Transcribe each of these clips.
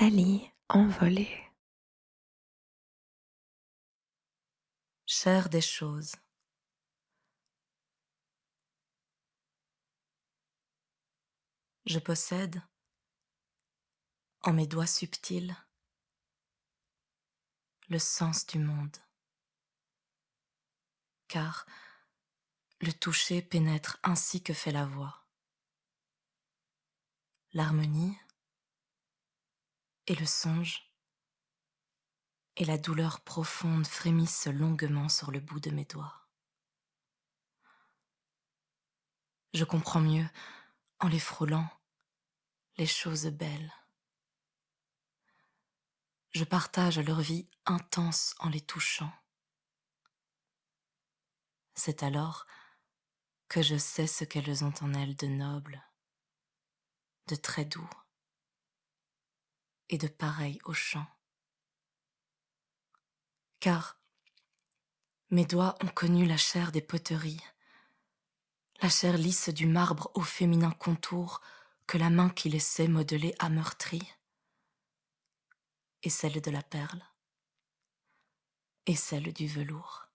Nathalie envolée. Chair des choses. Je possède, en mes doigts subtils, le sens du monde. Car le toucher pénètre ainsi que fait la voix. L'harmonie et le songe et la douleur profonde frémissent longuement sur le bout de mes doigts. Je comprends mieux, en les frôlant, les choses belles. Je partage leur vie intense en les touchant. C'est alors que je sais ce qu'elles ont en elles de noble, de très doux et de pareil au chant. Car mes doigts ont connu la chair des poteries, la chair lisse du marbre au féminin contour que la main qui laissait modeler a meurtri, et celle de la perle, et celle du velours.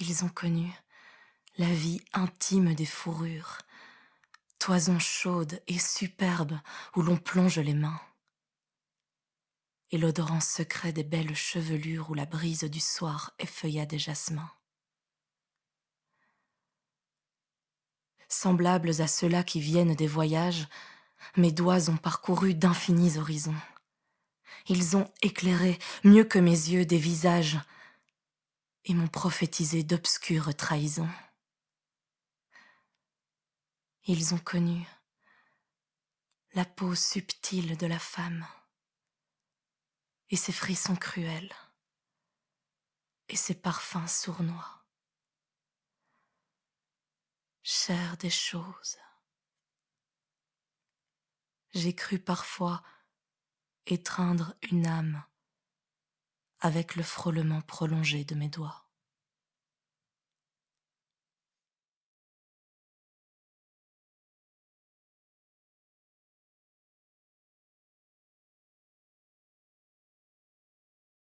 Ils ont connu la vie intime des fourrures, toison chaude et superbe où l'on plonge les mains, et l'odorant secret des belles chevelures où la brise du soir effeuilla des jasmins. Semblables à ceux-là qui viennent des voyages, mes doigts ont parcouru d'infinis horizons. Ils ont éclairé mieux que mes yeux des visages et m'ont prophétisé d'obscures trahisons. Ils ont connu la peau subtile de la femme et ses frissons cruels et ses parfums sournois. Chair des choses. J'ai cru parfois étreindre une âme avec le frôlement prolongé de mes doigts.